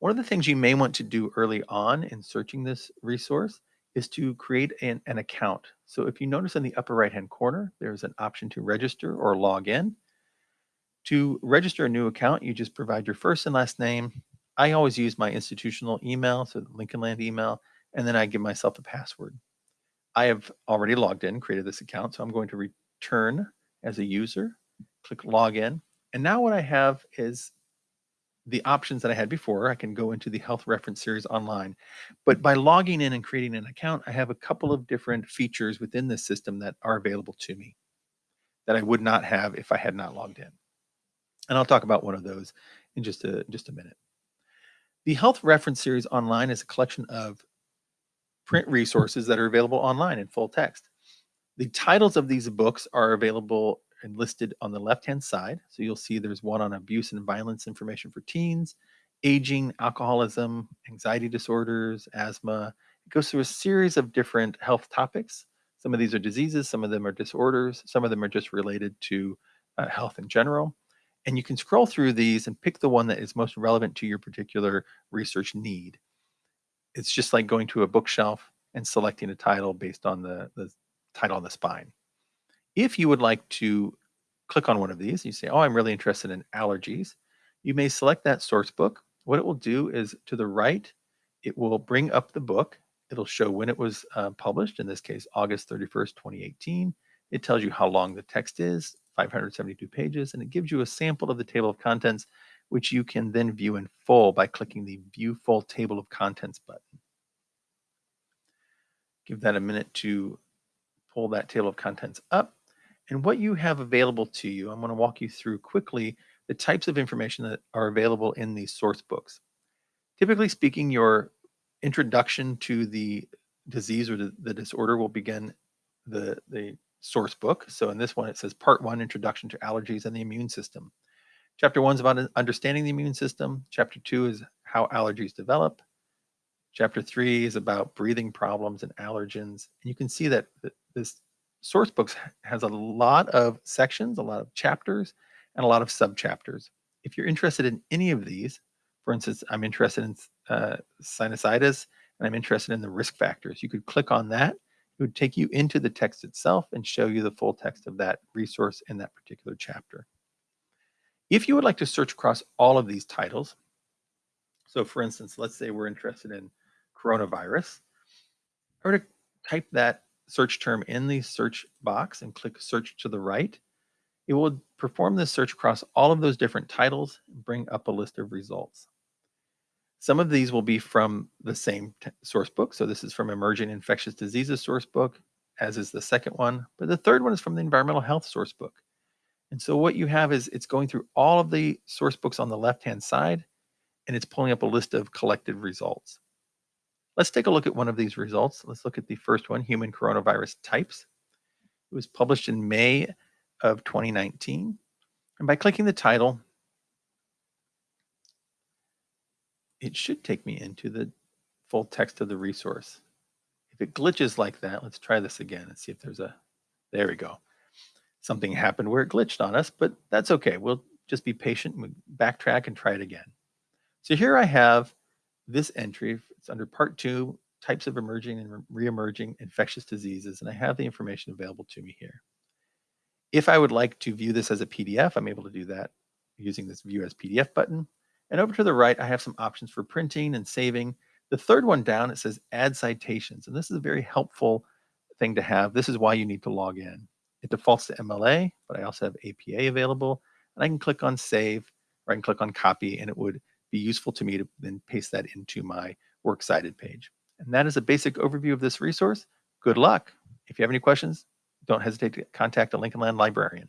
One of the things you may want to do early on in searching this resource is to create an, an account. So if you notice in the upper right hand corner, there's an option to register or log in. To register a new account, you just provide your first and last name. I always use my institutional email, so Lincoln Land email, and then I give myself a password. I have already logged in, created this account, so I'm going to return as a user, click login. And now what I have is the options that I had before. I can go into the health reference series online. But by logging in and creating an account, I have a couple of different features within this system that are available to me that I would not have if I had not logged in. And I'll talk about one of those in just a, just a minute. The health reference series online is a collection of print resources that are available online in full text. The titles of these books are available listed on the left-hand side. So you'll see there's one on abuse and violence information for teens, aging, alcoholism, anxiety disorders, asthma. It goes through a series of different health topics. Some of these are diseases, some of them are disorders, some of them are just related to uh, health in general. And you can scroll through these and pick the one that is most relevant to your particular research need. It's just like going to a bookshelf and selecting a title based on the, the title on the spine. If you would like to click on one of these, you say, oh, I'm really interested in allergies, you may select that source book. What it will do is to the right, it will bring up the book. It'll show when it was uh, published, in this case, August 31st, 2018. It tells you how long the text is, 572 pages, and it gives you a sample of the table of contents, which you can then view in full by clicking the View Full Table of Contents button. Give that a minute to pull that table of contents up. And what you have available to you, I'm going to walk you through quickly the types of information that are available in these source books. Typically speaking, your introduction to the disease or the, disorder will begin the, the source book. So in this one, it says part one, introduction to allergies and the immune system. Chapter one is about understanding the immune system. Chapter two is how allergies develop. Chapter three is about breathing problems and allergens. And you can see that this source books has a lot of sections, a lot of chapters, and a lot of subchapters. If you're interested in any of these, for instance, I'm interested in uh, sinusitis and I'm interested in the risk factors, you could click on that. It would take you into the text itself and show you the full text of that resource in that particular chapter. If you would like to search across all of these titles, so for instance, let's say we're interested in coronavirus, I to type that search term in the search box and click search to the right, it will perform this search across all of those different titles and bring up a list of results. Some of these will be from the same source book. So this is from Emerging Infectious Diseases source book, as is the second one. But the third one is from the Environmental Health source book. And so what you have is it's going through all of the source books on the left-hand side, and it's pulling up a list of collected results. Let's take a look at one of these results. Let's look at the first one, human coronavirus types. It was published in May of 2019. And by clicking the title, it should take me into the full text of the resource. If it glitches like that, let's try this again and see if there's a, there we go. Something happened where it glitched on us, but that's okay. We'll just be patient and backtrack and try it again. So here I have this entry. It's under part two, types of emerging and re-emerging infectious diseases, and I have the information available to me here. If I would like to view this as a PDF, I'm able to do that using this view as PDF button. And over to the right, I have some options for printing and saving. The third one down, it says add citations. And this is a very helpful thing to have. This is why you need to log in. It defaults to MLA, but I also have APA available. And I can click on save or I can click on copy and it would be useful to me to then paste that into my works cited page. And that is a basic overview of this resource. Good luck. If you have any questions, don't hesitate to contact a Lincoln Land librarian.